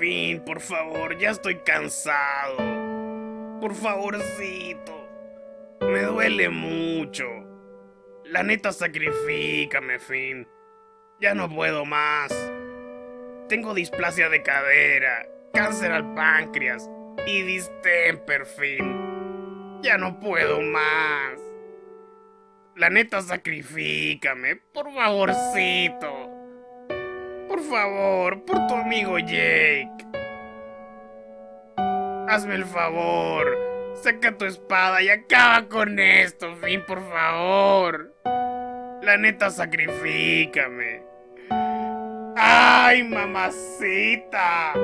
Fin, por favor, ya estoy cansado. Por favorcito. Me duele mucho. La neta, sacrifícame, Fin. Ya no puedo más. Tengo displasia de cadera, cáncer al páncreas y distemper, Fin. Ya no puedo más. La neta, sacrifícame, por favorcito. Por favor, por tu amigo Jake. Hazme el favor. Saca tu espada y acaba con esto, Fin, por favor. La neta, sacrifícame. ¡Ay, mamacita!